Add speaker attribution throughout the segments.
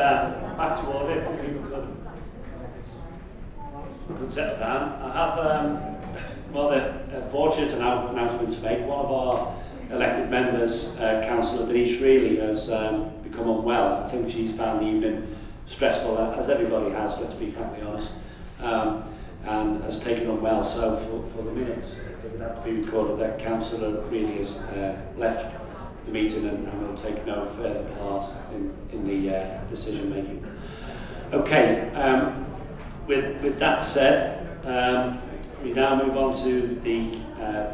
Speaker 1: uh, back to order. If people could, could settle down. I have um, rather uh, fortunate announcement to make. One of our elected members, uh, Councillor Denise Reilly, has um, become unwell. I think she's found the evening stressful, uh, as everybody has, let's be frankly honest, um, and has taken unwell. So for, for the minutes, it would have to be recorded that Councillor Reilly has uh, left the meeting and, and will take no further part in, in the uh, decision making. Okay, um, with, with that said, um, we now move on to the uh,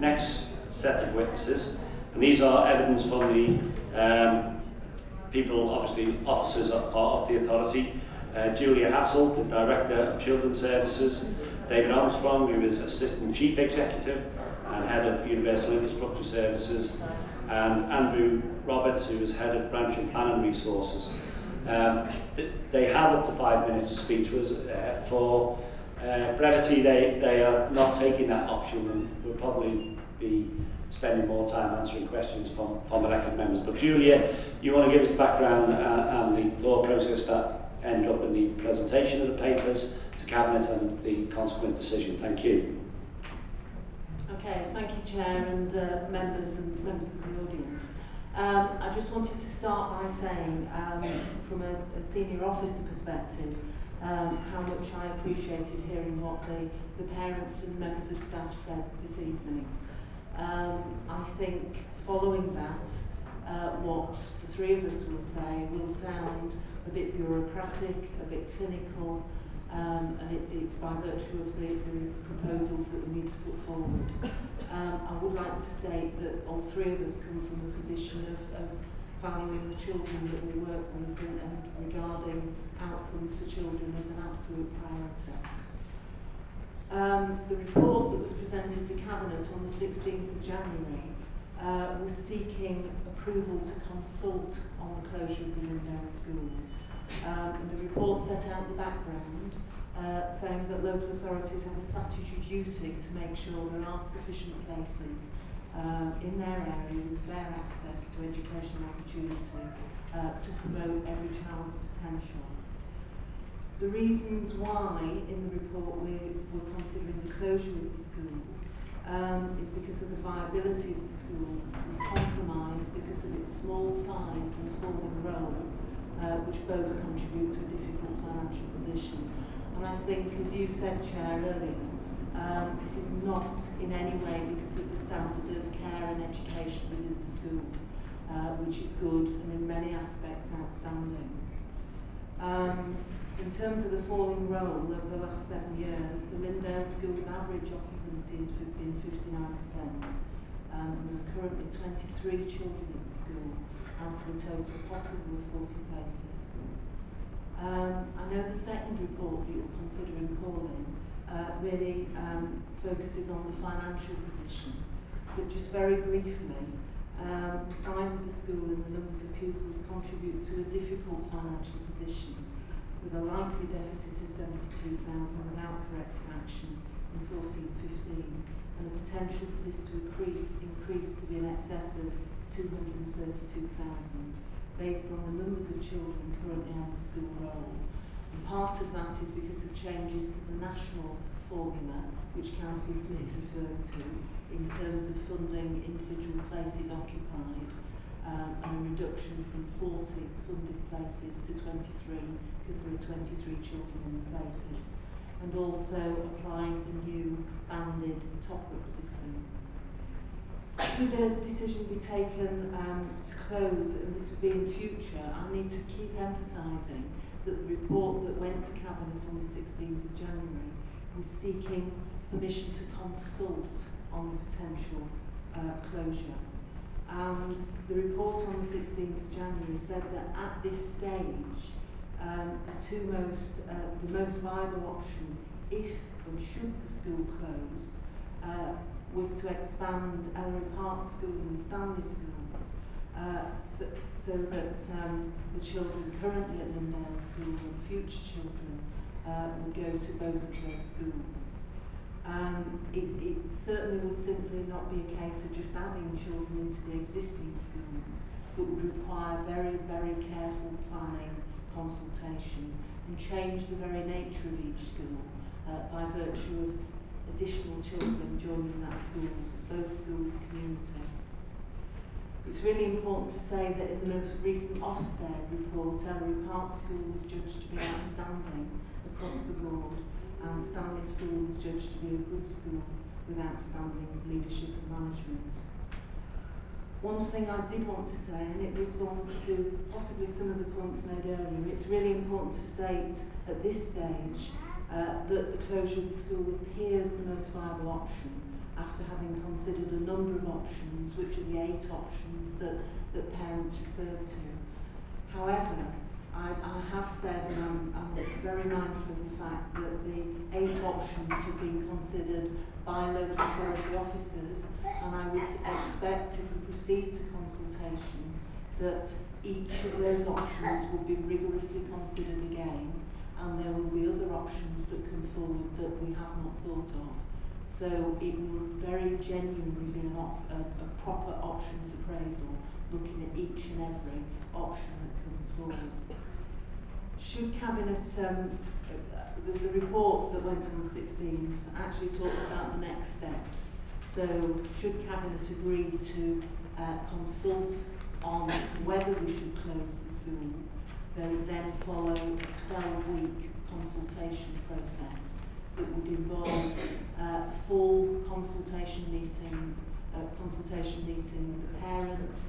Speaker 1: next set of witnesses, and these are evidence from the um, people, obviously officers of, of the authority. Uh, Julia Hassall, the Director of Children's Services, David Armstrong, who is Assistant Chief Executive and Head of Universal Infrastructure Services, and Andrew Roberts, who is Head of Branch and Planning Resources. Um, th they have up to five minutes speak to us. Uh, for uh, brevity, they, they are not taking that option and will probably be spending more time answering questions from, from elected members. But Julia, you want to give us the background uh, and the thought process that ended up in the presentation of the papers to Cabinet and the consequent decision. Thank you.
Speaker 2: Okay, thank you, Chair, and uh, members and members of the audience. Um, I just wanted to start by saying, um, from a, a senior officer perspective, um, how much I appreciated hearing what the, the parents and members of staff said this evening. Um, I think following that, uh, what the three of us will say will sound a bit bureaucratic, a bit clinical, um, and it, it's by virtue of the, the proposals that we need to put forward. Um, I would like to state that all three of us come from a position of, of valuing the children that we work with and, and regarding outcomes for children as an absolute priority. Um, the report that was presented to Cabinet on the 16th of January uh, was seeking approval to consult on the closure of the Lyndale School. Um, and the report set out the background, uh, saying that local authorities have a statutory duty to make sure there are sufficient places uh, in their area with fair access to educational opportunity uh, to promote every child's potential. The reasons why in the report we were considering the closure of the school um, is because of the viability of the school was compromised because of its small size and falling roll, uh, which both contribute to a difficult financial position. And I think, as you said, Chair, earlier, um, this is not in any way because of the standard of care and education within the school, uh, which is good and in many aspects outstanding. Um, in terms of the falling roll over the last seven years, the Lyndale School's average occupancy has been 59%. Um, there are currently 23 children at the school out of a total possible of 40 places. Um, I know the second report that you're considering calling uh, really um, focuses on the financial position, but just very briefly, um, the size of the school and the numbers of pupils contribute to a difficult financial position with a likely deficit of 72,000 without corrective action in 14-15 and the potential for this to increase, increase to be in excess of 232,000 based on the numbers of children currently on the school roll. And part of that is because of changes to the national formula, which Councillor Smith referred to, in terms of funding individual places occupied um, and a reduction from 40 funded places to 23 because there are 23 children in the places and also applying the new banded top-up system. Should a decision be taken um, to close, and this would be in future, I need to keep emphasising that the report that went to Cabinet on the 16th of January was seeking permission to consult on the potential uh, closure. And the report on the 16th of January said that at this stage, um, the two most, uh, the most viable option, if and should the school close, uh, was to expand Elleray Park School and Stanley Schools uh, so, so that um, the children currently at Lyndale School and future children uh, would go to both of those schools. Um, it, it certainly would simply not be a case of just adding children into the existing schools, but would require very, very careful planning consultation and change the very nature of each school uh, by virtue of additional children joining that school, both schools community. It's really important to say that in the most recent Ofsted report, Elleray Park School was judged to be outstanding across the board and Stanley School was judged to be a good school with outstanding leadership and management. One thing I did want to say, and it responds to possibly some of the points made earlier, it's really important to state at this stage uh, that the closure of the school appears the most viable option after having considered a number of options, which are the eight options that, that parents referred to. However, I, I have said, and I'm, I'm very mindful of the fact that the eight options have been considered by local authority officers, and I would expect if we proceed to consultation that each of those options will be rigorously considered again, and there will be other options that come forward that we have not thought of. So it will very genuinely be an op a, a proper options appraisal, looking at each and every option that comes forward. Should Cabinet, um, the, the report that went on the 16th actually talked about the next steps. So should Cabinet agree to uh, consult on whether we should close the school, there would then follow a 12-week consultation process that would involve uh, full consultation meetings, uh, consultation meeting with the parents,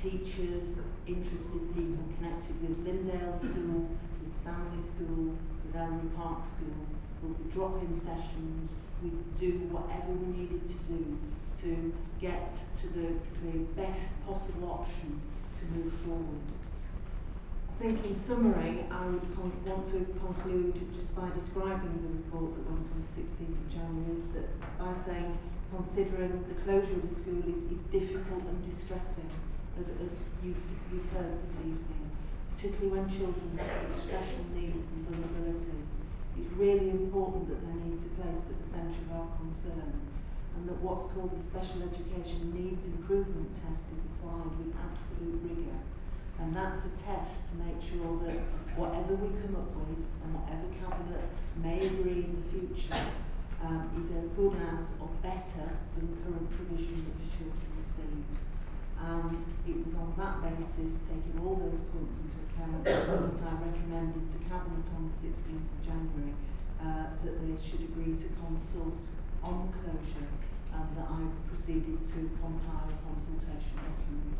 Speaker 2: teachers, interested people connected with Lyndale School, with Stanley School, with Elleray Park School. We'll be drop-in sessions. We do whatever we needed to do to get to the, the best possible option to move forward. I think in summary, I would want to conclude just by describing the report that went on the 16th of January, that by saying considering the closure of the school is, is difficult and distressing, as, as you've, you've heard this evening, particularly when children have special needs and vulnerabilities. It's really important that their needs are placed at the centre of our concern and that what's called the Special Education Needs Improvement Test is applied with absolute rigour And that's a test to make sure that whatever we come up with and whatever Cabinet may agree in the future um, is as good as or better than the current provision that the children receive. And it was on that basis, taking all those points into account, that I recommended to Cabinet on the 16th of January uh, that they should agree to consult on the closure and that I proceeded to compile a consultation document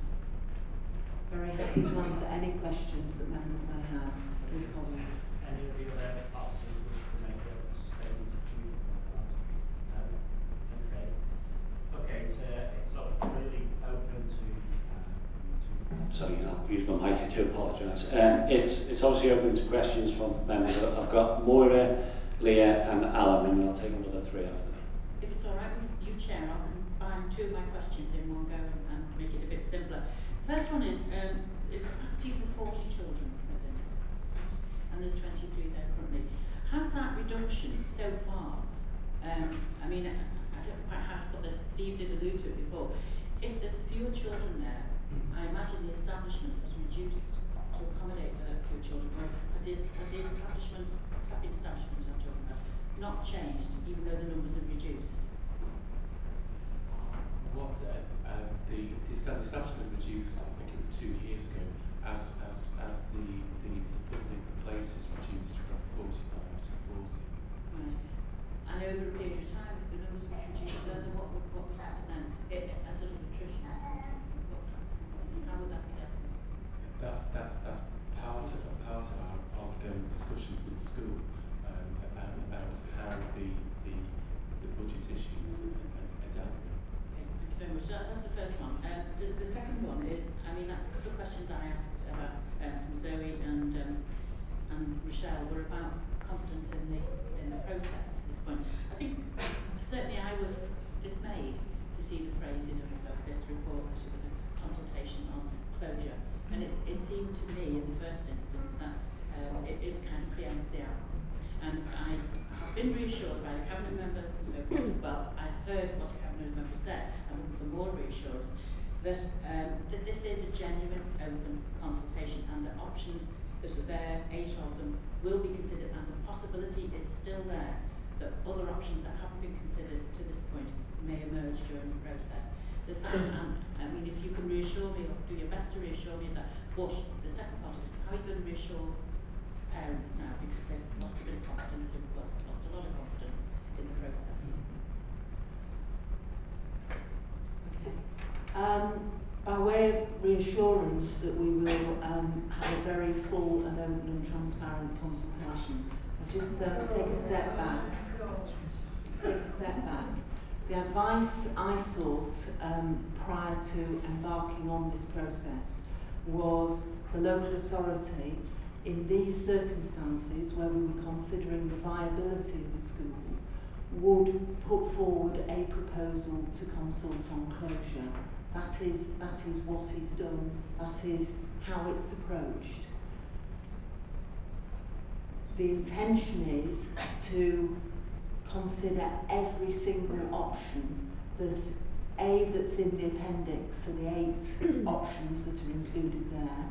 Speaker 2: very happy to answer any questions that members may have with colleagues.
Speaker 3: Any of the other officers wish to make a statement of view? No? Okay. Okay, so it's not really open to, to
Speaker 1: Sorry, I'll use my I do apologise. Um, it's, it's obviously open to questions from members. I've got Moira, Leah and Alan, and I'll take another three after that.
Speaker 4: If it's all right with you, Chair, I can combine two of my questions in one go and, and make it a bit simpler. First one is, um, is capacity for 40 children within, and there's 23 there currently. Has that reduction so far, um, I mean, I, I don't quite how to put this, Steve did allude to it before, if there's fewer children there, I imagine the establishment was reduced to accommodate for fewer children, or has the, has the establishment, staffing establishment I'm talking about, not changed, even though the numbers have reduced?
Speaker 5: What uh, um, the, the establishment reduced, I think it was two years ago, as, as, as the, the funding for places reduced from 45 to 40.
Speaker 4: Right. And over a period of time, if the numbers were reduced further, what would, what would happen then? It, a sort of attrition? What, how would that be done?
Speaker 5: That's, that's, that's part of, part of our ongoing discussions with the school um, about, about how the, the, the budget issues are, dealt with.
Speaker 4: Thank you very much. That, that's the first one. Um, the, the second one is, I mean, a couple of questions I asked about um, from Zoe and um, and Rochelle were about confidence in the in the process to this point. I think certainly I was dismayed to see the phrasing of, of this report that it was a consultation on closure, and it, it seemed to me in the first instance that um, the. And I have been reassured by the cabinet member, who so well, I've heard what the cabinet member said, I'm for more reassurance, that, um, that this is a genuine open consultation and that options that are there, eight of them, will be considered and the possibility is still there that other options that haven't been considered to this point may emerge during the process. Does that, and, I mean, if you can reassure me or do your best to reassure me that, but the second part is how are you going to reassure parents now because they've lost a bit of confidence well, lost a lot of confidence in the process?
Speaker 2: Okay. Um, by way of reassurance that we will um, have a very full and open and transparent consultation, I'll just um, take a step back. Take a step back. The advice I sought um, prior to embarking on this process was the local authority in these circumstances where we were considering the viability of the school would put forward a proposal to consult on closure. That is, that is what is done, that is how it's approached. The intention is to consider every single option that A, that's in the appendix, so the eight options that are included there.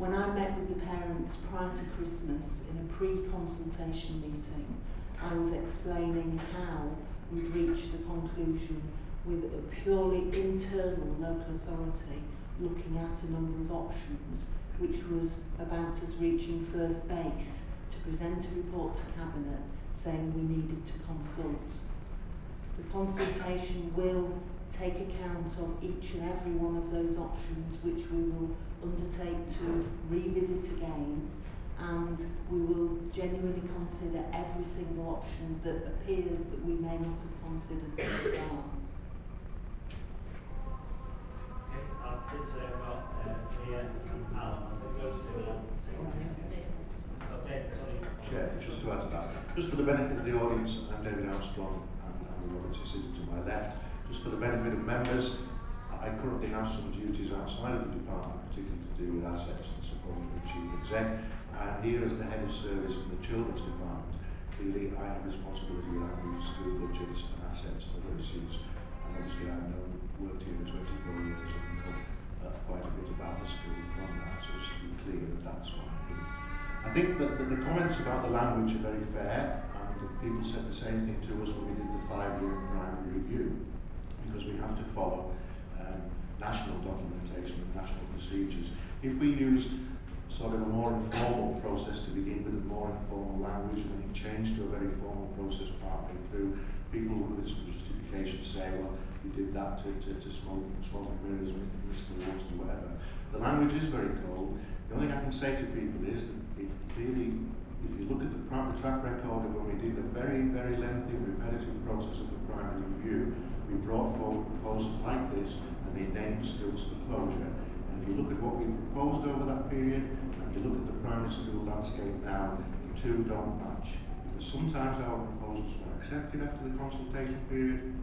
Speaker 2: When I met with the parents prior to Christmas in a pre-consultation meeting, I was explaining how we'd reached the conclusion with a purely internal local authority looking at a number of options, which was about us reaching first base to present a report to Cabinet saying we needed to consult. The consultation will take account of each and every one of those options which we will undertake to revisit again and we will genuinely consider every single option that appears that we may not have considered so far.
Speaker 3: Okay, I've just uh, got uh, Leah and Alan, I think those two will Okay, sorry.
Speaker 6: Chair, just to add to that, just for the benefit of the audience, I'm David Armstrong and I'm Roberts sitting to my left. Just for the benefit of members, I currently have some duties outside of the department, particularly to do with assets and supporting the chief exec. And here as the head of service in the children's department, clearly I have responsibility around school budgets and assets and other. And obviously I've known, worked here for 24 years and know uh, quite a bit about the school from that, so just to be clear that that's what I do. I think that, that the comments about the language are very fair, and people said the same thing to us when we did the five-year primary review, because we have to follow national documentation and national procedures. If we used sort of a more informal process to begin with, a more informal language, and then it changed to a very formal process partway through, people with some justification say, well, we did that to, to, to smoke, mirrors, Mr. Waters, or whatever. The language is very cold. The only thing I can say to people is that if clearly, if you look at the, the track record of when we did a very, very lengthy repetitive process of the primary review, we brought forward proposals like this and they named schools for closure. And if you look at what we proposed over that period, and you look at the primary school landscape now, the two don't match. Because sometimes our proposals were accepted after the consultation period,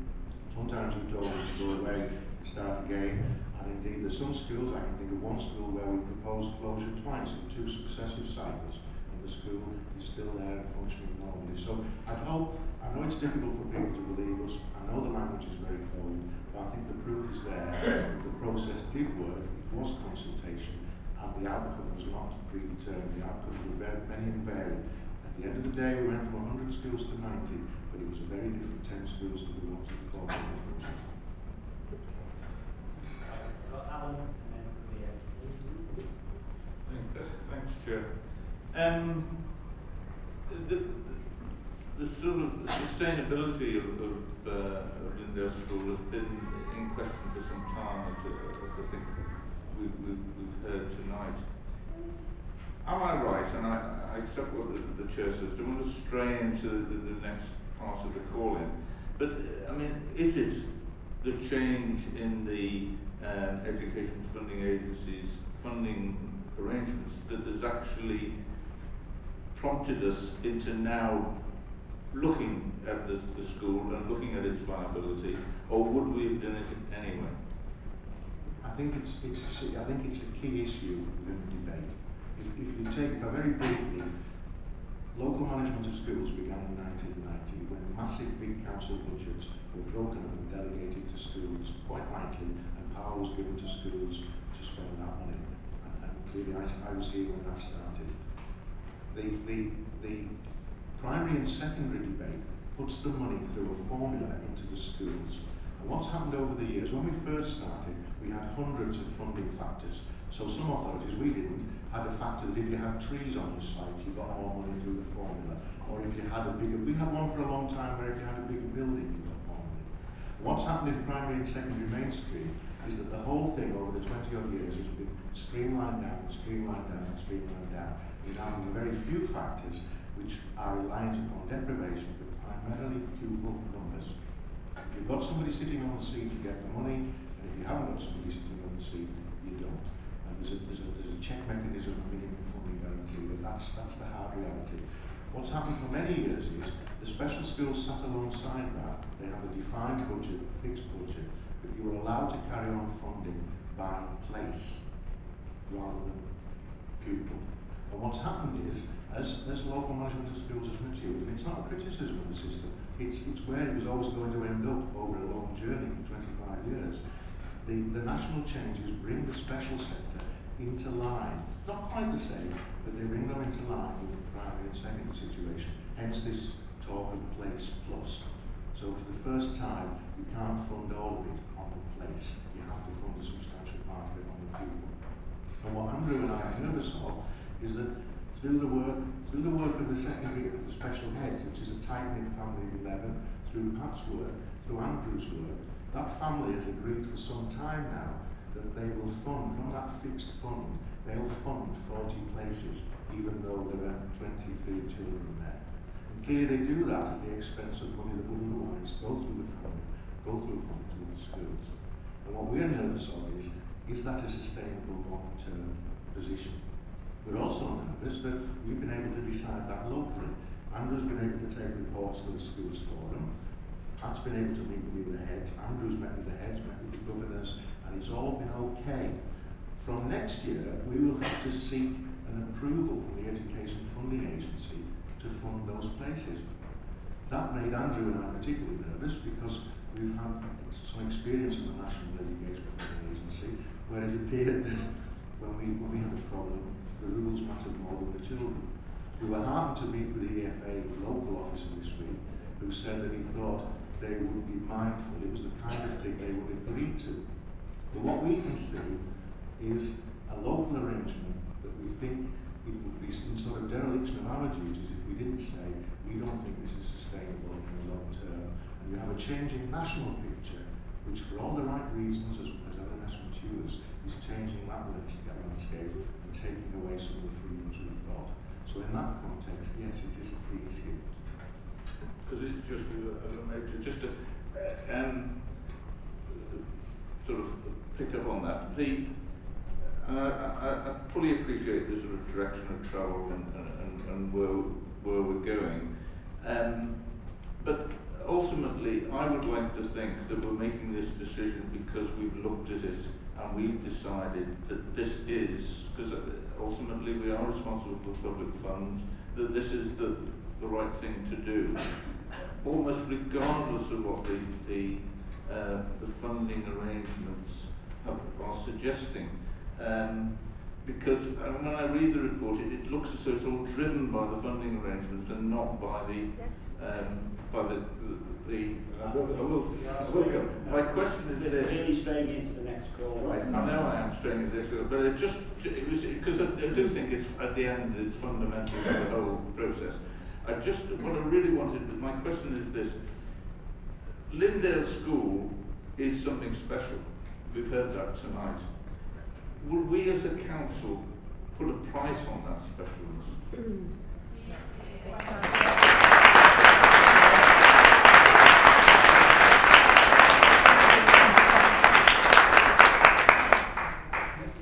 Speaker 6: sometimes we told them to go away and start again, and indeed there's some schools, I can think of one school where we proposed closure twice in two successive cycles, the school is still there and functioning normally. So I hope, I know it's difficult for people to believe us, I know the language is very cold, but I think the proof is there that the process did work, it was consultation, and the outcome was not predetermined, the outcomes were very, many and varied. At the end of the day, we went from 100 schools to 90, but it was a very different 10 schools to the ones that formed the process.
Speaker 3: I've Alan and then Leah.
Speaker 7: Thanks, thanks, Chair. Um, the, the, the sort of sustainability of, of, uh, of School has been in question for some time, as, uh, as I think we, we, we've heard tonight. Am I right, and I, I accept what the, the Chair says, don't want to stray into the, the next part of the call-in, but, uh, I mean, is it the change in the um, education funding agencies' funding arrangements that has actually prompted us into now looking at the, the school and looking at its viability, or would we have done it anyway?
Speaker 6: I think it's, it's a, I think it's a key issue within the debate. If, if you take, I very briefly, local management of schools began in 1990 when massive big council budgets were broken up and delegated to schools quite lightly and power was given to schools to spend that money. And, and clearly I, I was here when that started. The, the, the primary and secondary debate puts the money through a formula into the schools. And what's happened over the years, when we first started, we had hundreds of funding factors. So some authorities, we didn't, had a factor that if you had trees on your site, you got more money through the formula. Or if you had a bigger, we had one for a long time where if you had a bigger building, you got more money. What's happened in primary and secondary mainstream is that the whole thing over the 20 odd years has been streamlined down, streamlined down, streamlined down. Now having very few factors which are reliant upon deprivation, but primarily pupil numbers. If you've got somebody sitting on the seat, you get the money, and if you haven't got somebody sitting on the seat, you don't. And there's a, there's a, there's a check mechanism, a minimum funding guarantee, but that's, that's the hard reality. What's happened for many years is the special schools sat alongside that. They have a defined budget, a fixed budget, but you are allowed to carry on funding by place rather than pupil. And what's happened is, as, as local management of schools has matured, and it's not a criticism of the system, it's, it's where it was always going to end up over a long journey, 25 years. The, the national changes bring the special sector into line. Not quite the same, but they bring them into line with the primary and secondary situation. Hence this talk of place plus. So for the first time, you can't fund all of it on the place. You have to fund a substantial part of it on the pupil. And what Andrew and I nervous of is that through the work, through the work of the secondary, of the special heads, which is a tight-knit family of 11, through Pat's work, through Andrew's work, that family has agreed for some time now that they will fund, from that fixed fund, they'll fund 40 places, even though there are 23 children there. And clearly they do that at the expense of money that would otherwise go through the family, go through funds to the schools. And what we're nervous of is, is that a sustainable long-term position? We're also nervous that we've been able to decide that locally. Andrew's been able to take reports to the schools for them. Pat's been able to meet with the heads. Andrew's met with the heads, met with the governors, and it's all been okay. From next year, we will have to seek an approval from the Education Funding Agency to fund those places. That made Andrew and I particularly nervous because we've had some experience in the National Education Funding Agency where it appeared that when we, when we had a problem, the rules mattered more than the children. We were heartened to meet with the EFA local officer this week who said that he thought they would be mindful, it was the kind of thing they would agree to. But what we can see is a local arrangement that we think it would be some sort of dereliction of our duties if we didn't say we don't think this is sustainable in the long term. And we have a changing national picture, which for all the right reasons, as, as LMS matures, is changing that landscape and taking away some of the freedoms we've got. So in that context, yes, it is a free scheme.
Speaker 7: Because it's just, uh, just to uh, um, sort of pick up on that. The, uh, I, I fully appreciate the sort of direction of travel and, and, and where, where we're going. Um, but ultimately, I would like to think that we're making this decision because we've looked at it and we've decided that this is, because ultimately we are responsible for public funds, that this is the, the right thing to do, almost regardless of what the, the, uh, the funding arrangements have, are suggesting. Um, because uh, when I read the report, it, it looks as though it's all driven by the funding arrangements and not by the um, by the the. the I will, I will, I will come. My question is this.
Speaker 1: Really straying into the next call.
Speaker 7: I, I know I am straying this, but it just it was because I, I do think it's at the end it's fundamental to the whole process. I just what I really wanted. My question is this: Lyndale School is something special. We've heard that tonight. Would we as a council put a price on that specialness?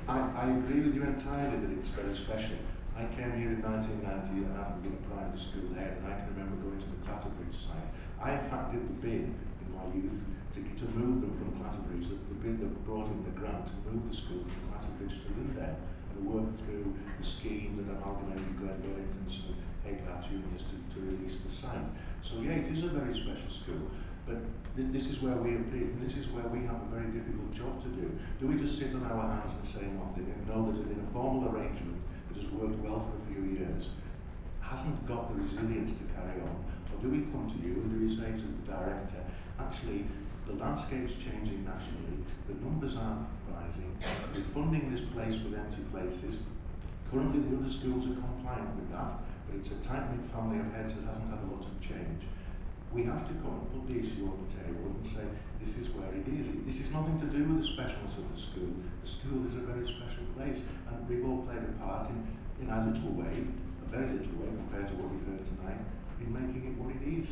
Speaker 6: I, I agree with you entirely that it's very special. I came here in 1990 and I've been a primary school head and I can remember going to the Clatterbridge site. I in fact did the bid in my youth to, to move them from Clatterbridge, the, the bid that brought in the grant to move the school from Clatterbridge to Lyndale and work through the scheme that amalgamated Glen Burrington and Egghart Juniors to, to release the site. So yeah, it is a very special school. But th- this is where we appear, and this is where we have a very difficult job to do. Do we just sit on our hands and say nothing and know that in a formal arrangement has worked well for a few years hasn't got the resilience to carry on? Or do we come to you and do we say to the director, actually, the landscape's changing nationally, the numbers aren't rising, we're funding this place with empty places, currently the other schools are compliant with that, but it's a tight-knit family of heads that hasn't had a lot of change. We have to come and put the issue on the table and say, this is where it is. This is nothing to do with the specialness of the school. The school is a very special place, and we've all played a part in, in our little way, a very little way compared to what we've heard tonight, in making it what it is.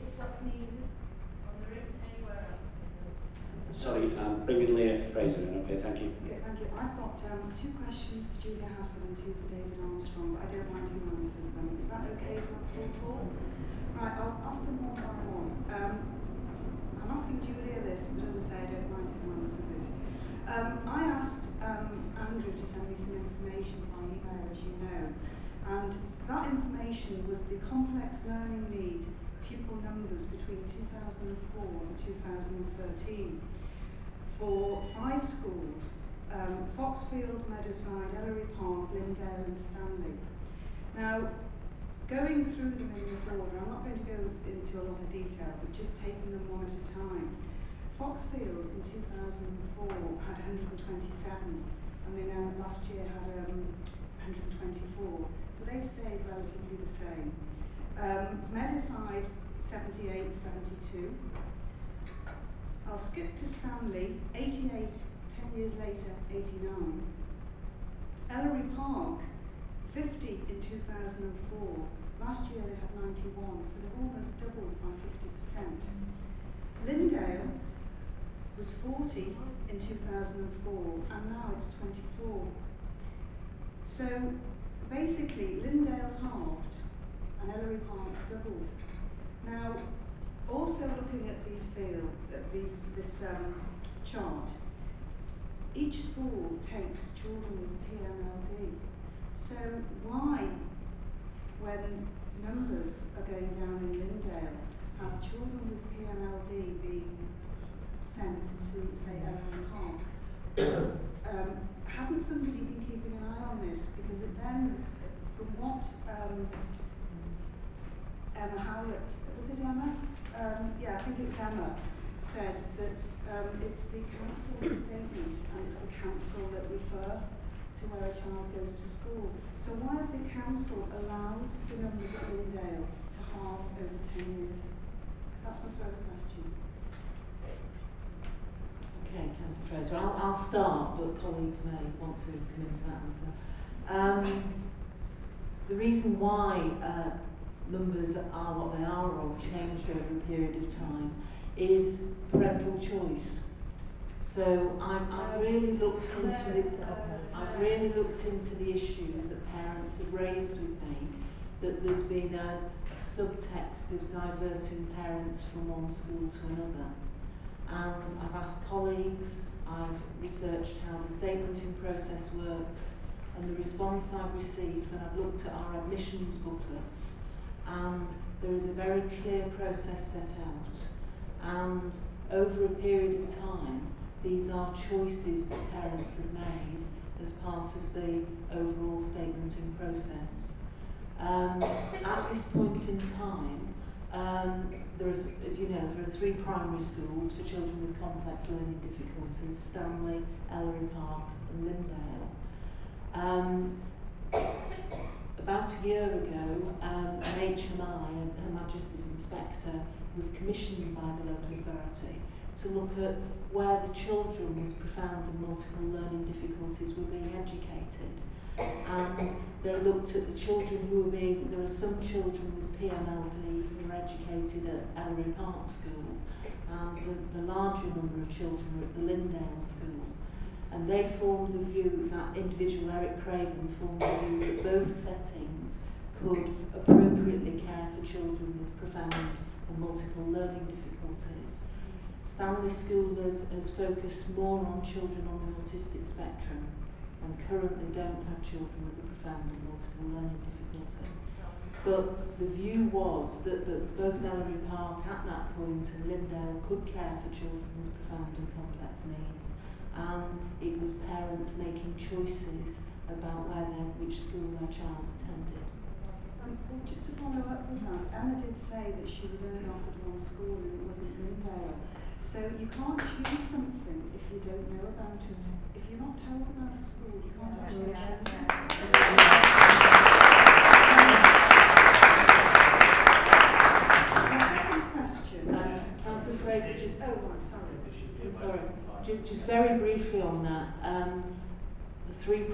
Speaker 8: It's what's needed. And there isn't anywhere else.
Speaker 1: Sorry, um, I'm bringing Leah Fraser in. Okay, thank you.
Speaker 9: Okay, thank you. Got um, two questions for Julia Hassall and two for David Armstrong, but I don't mind who answers them. Is that okay to answer all four? Right, I'll ask them one by one. Um, I'm asking Julia this, but as I say, I don't mind who answers it. Um, I asked um, Andrew to send me some information by email, as you know, and that information was the complex learning need pupil numbers between 2004 and 2013 for five schools, um, Foxfield, Meadowside, Elleray Park, Lyndale and Stanley. Now, going through them in this order, I'm not going to go into a lot of detail, but just taking them one at a time. Foxfield in 2004 had 127 and they now last year had um, 124. So they've stayed relatively the same. Um, Meadowside 78, 72. I'll skip to Stanley, 88, 10 years later, 89. Elleray Park, 50 in 2004. Last year they had 91, so they've almost doubled by 50%. Lyndale was 40 in 2004, and now it's 24. So basically, Lyndale's halved, and Elleray Park's doubled. Now, also looking at these field, at these, this um, chart, each school takes children with PMLD. So why, when numbers are going down in Lyndale, have children with PMLD being sent to, say, Elleray Park? um, hasn't somebody been keeping an eye on this? Because it then, from what um, Emma Howlett, was it Emma? Um, yeah, I think it was Emma, said that um, it's the council statement and it's the council that refer to where a child goes to school. So why have the council allowed the numbers at Lyndale to halve over 10 years? That's my first question.
Speaker 2: Okay, Councillor Fraser. I'll, I'll start, but colleagues may want to come into that answer. Um, the reason why uh, numbers are what they are or changed over a period of time is parental choice. So I've, I've really looked into the, I've really looked into the issue that parents have raised with me that there's been a, a subtext of diverting parents from one school to another. And I've asked colleagues, I've researched how the statementing process works and the response I've received and I've looked at our admissions booklets and there is a very clear process set out and over a period of time these are choices that parents have made as part of the overall statementing process. Um, at this point in time, um, there is, as you know, there are three primary schools for children with complex learning difficulties, Stanley, Elleray Park and Lyndale. Um, about a year ago, um, an HMI, Her Majesty's Inspector, was commissioned by the local authority to look at where the children with profound and multiple learning difficulties were being educated. And they looked at the children who were being, there are some children with PMLD who were educated at Elleray Park School, and the, the larger number of children were at the Lyndale School. And they formed the view, that individual Eric Craven formed the view that both settings could appropriately care for children with profound and multiple learning difficulties. Stanley School has, has focused more on children on the autistic spectrum and currently don't have children with a profound and multiple learning difficulty. but the view was that, that both Elleray Park at that point and Lyndale could care for children with profound and complex needs. And it was parents making choices about where their, which school their child attended.
Speaker 9: Um, just to follow up with that, Emma did say that she was only offered one school and it wasn't Lyndale. So you can't choose something if you don't know about it. If you're not told about a school, you can't actually choose it. My second question.
Speaker 2: Um, Councillor Fraser, just
Speaker 9: Oh, right, sorry.
Speaker 3: There should be a
Speaker 2: I'm sorry,
Speaker 3: way of
Speaker 2: ju- just very briefly on that, um, the three